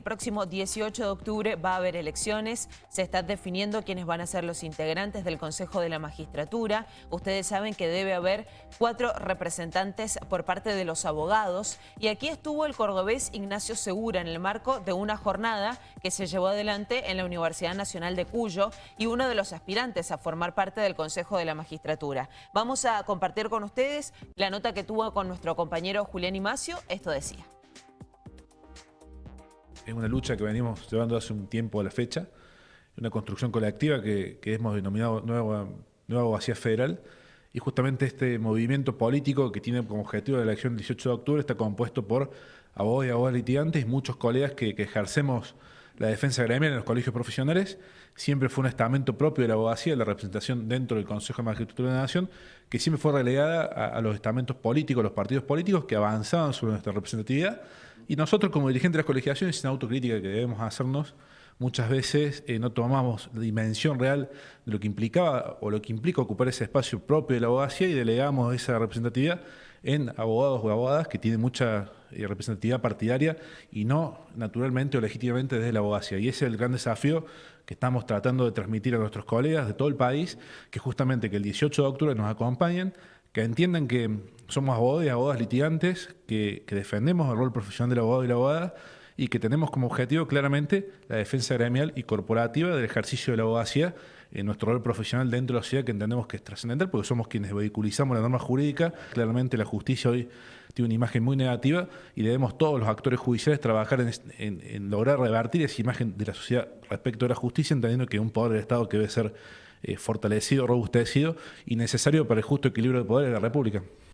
El próximo 18 de octubre va a haber elecciones, se están definiendo quiénes van a ser los integrantes del Consejo de la Magistratura. Ustedes saben que debe haber cuatro representantes por parte de los abogados y aquí estuvo el cordobés Ignacio Segura en el marco de una jornada que se llevó adelante en la Universidad Nacional de Cuyo y uno de los aspirantes a formar parte del Consejo de la Magistratura. Vamos a compartir con ustedes la nota que tuvo con nuestro compañero Julián Imacio. Esto decía es una lucha que venimos llevando hace un tiempo a la fecha, una construcción colectiva que, hemos denominado Nueva, Nueva Abogacía Federal, y justamente este movimiento político que tiene como objetivo la elección del 18 de octubre está compuesto por abogados y abogadas litigantes y muchos colegas que, ejercemos la defensa gremial en los colegios profesionales. Siempre fue un estamento propio de la abogacía, la representación dentro del Consejo de Magistratura de la Nación, que siempre fue relegada a, a los estamentos políticos, los partidos políticos que avanzaban sobre nuestra representatividad y nosotros como dirigentes de las colegiaciones, sin autocrítica que debemos hacernos, muchas veces eh, no tomamos la dimensión real de lo que implicaba o lo que implica ocupar ese espacio propio de la abogacía y delegamos esa representatividad en abogados o abogadas que tienen mucha eh, representatividad partidaria y no naturalmente o legítimamente desde la abogacía. Y ese es el gran desafío que estamos tratando de transmitir a nuestros colegas de todo el país, que justamente que el 18 de octubre nos acompañen, que entiendan que somos abogados y abogadas litigantes, que, defendemos el rol profesional del abogado y la abogada y que tenemos como objetivo claramente la defensa gremial y corporativa del ejercicio de la abogacía en nuestro rol profesional dentro de la sociedad que entendemos que es trascendental porque somos quienes vehiculizamos la norma jurídica. Claramente la justicia hoy tiene una imagen muy negativa y debemos todos los actores judiciales trabajar en, lograr revertir esa imagen de la sociedad respecto a la justicia, entendiendo que un poder del Estado que debe ser eh, fortalecido, robustecido y necesario para el justo equilibrio de poder de la República.